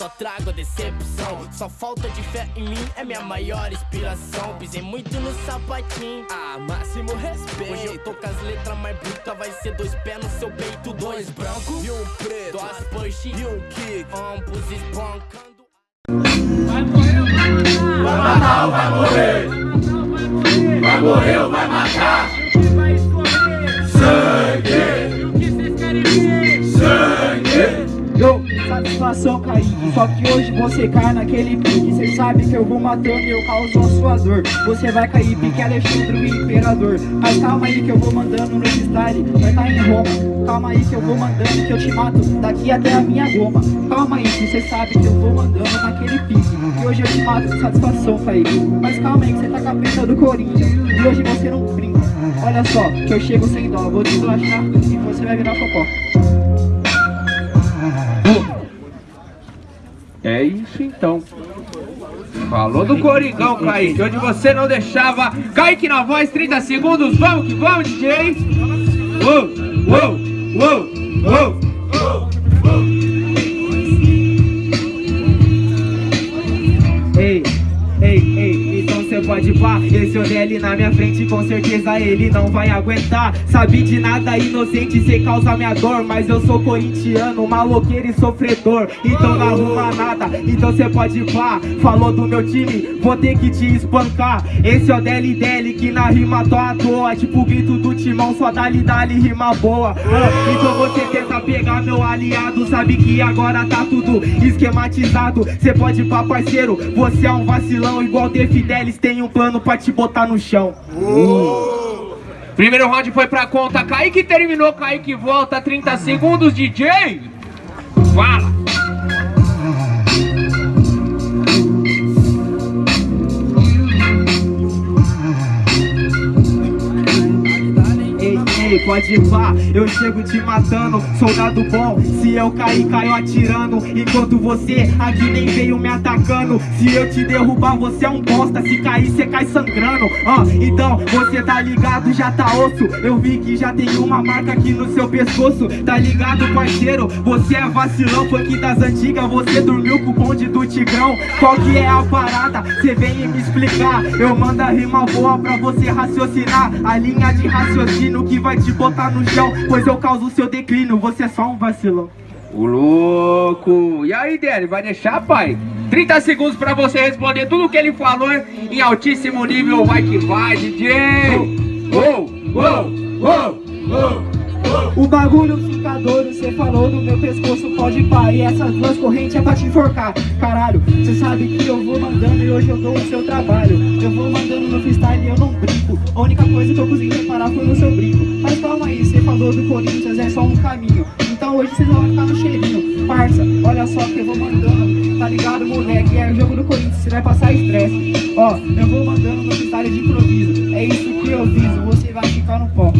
só trago decepção. Só falta de fé em mim é minha maior inspiração. Pisei muito no sapatinho, ah, máximo respeito. Hoje eu tô com as letras mais brutas, vai ser dois pés no seu peito Dois brancos. E um preto, duas push e um kick Ambos espancando satisfação, Kaique Só que hoje você cai naquele pique Cê sabe que eu vou matando e eu causo a sua dor. Você vai cair pique Alexandre o Imperador. Mas calma aí que eu vou mandando no style Vai tá em Roma. Calma aí que eu vou mandando que eu te mato. Daqui até a minha goma. Calma aí que cê sabe que eu vou mandando naquele pique. E hoje eu te mato com satisfação, Kaique Mas calma aí que cê tá com a pena do Corinthians E hoje você não brinca. Olha só, que eu chego sem dó. Vou relaxar e você vai virar focó É isso então. Falou do Coringão, Kaique, onde você não deixava. Kaique na voz, 30 segundos, vamos que vamos, DJ! Uou, uou, uou, uou! Pode pá. Esse ODL na minha frente, com certeza ele não vai aguentar. Sabe de nada, inocente, cê causa minha dor. Mas eu sou corintiano, maloqueiro e sofredor. Então não arruma nada, então cê pode pá. Falou do meu time, vou ter que te espancar. Esse ODL dele que na rima tô à toa. Tipo o grito do timão, só dali dali rima boa. Ah, Então você pegar meu aliado Sabe que agora tá tudo esquematizado Cê pode pá parceiro, você é um vacilão Igual The Fidelis tem um plano pra te botar no chão Primeiro round foi pra conta, Kaique terminou, Kaique volta, 30 segundos, DJ! Fala! Pode ir pá, eu chego te matando Soldado bom, se eu cair, caio atirando. Enquanto você aqui nem veio me Se eu te derrubar, você é um bosta. Se cair, você cai sangrando. Ah, Então, você tá ligado, já tá osso. Eu vi que já tem uma marca aqui no seu pescoço. Tá ligado, parceiro? Você é vacilão, funk das antigas. Você dormiu com o bonde do Tigrão. Qual que é a parada? Você vem me explicar. Eu mando a rima boa pra você raciocinar. A linha de raciocínio que vai te botar no chão. Pois eu causo seu declínio, você é só um vacilão. O louco! E aí, Délio, vai deixar, pai? 30 segundos pra você responder tudo que ele falou em altíssimo nível. Vai que vai, DJ! Uou, uou, uou, uou! O bagulho fica doido, cê falou no meu pescoço, pode pá E essas duas correntes é pra te enforcar Caralho, cê sabe que eu vou mandando e hoje eu dou o seu trabalho Eu vou mandando no freestyle e eu não brinco A única coisa que eu consegui reparar foi no seu brinco Mas calma aí, cê falou do Corinthians, é só um caminho Então hoje vocês vão ficar no cheirinho Parça, olha só que eu vou mandando Tá ligado, moleque? É o jogo do Corinthians, você vai passar estresse. Ó, eu vou mandando no freestyle de improviso. É isso que eu viso, você vai ficar no pó